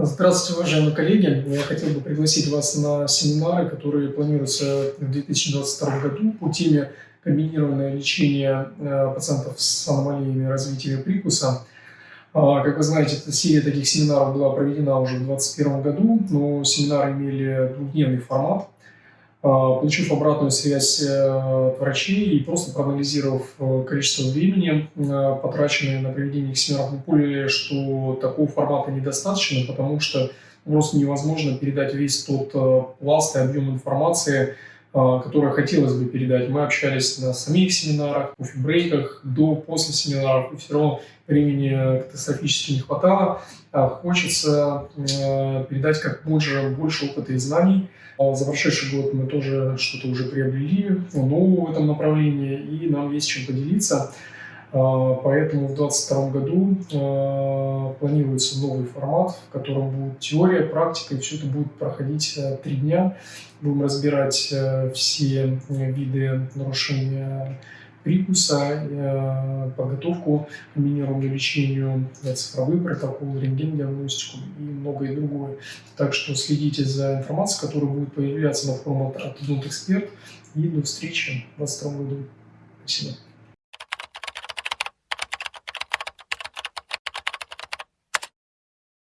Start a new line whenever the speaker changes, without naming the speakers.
Здравствуйте, уважаемые коллеги! Я хотел бы пригласить вас на семинары, которые планируются в 2022 году по теме комбинированное лечение э, пациентов с аномалиями развития прикуса. А, как вы знаете, серия таких семинаров была проведена уже в 2021 году, но семинары имели двухдневный формат. А, получив обратную связь э, от врачей и просто проанализировав э, количество времени, э, потраченное на проведение семинаров, мы поняли, что такого формата недостаточно, потому что просто невозможно передать весь тот пласт и объем информации, который хотелось бы передать. Мы общались на самих семинарах, кофе-брейках, до, после семинаров, и все равно времени катастрофически не хватало. А хочется передать как можно больше опыта и знаний, а за прошедший год мы тоже что-то уже приобрели нового в этом направлении, и нам есть чем поделиться. А, поэтому в 2022 году а, планируется новый формат, в котором будет теория, практика, и все это будет проходить три дня. Будем разбирать все виды нарушения прикуса, э, подготовку к комбинированному лечению, цифровые протоколы, рентген-диагностику и многое другое. Так что следите за информацией, которая будет появляться на форуме от Эксперт. И до встречи в 2022 году. Спасибо.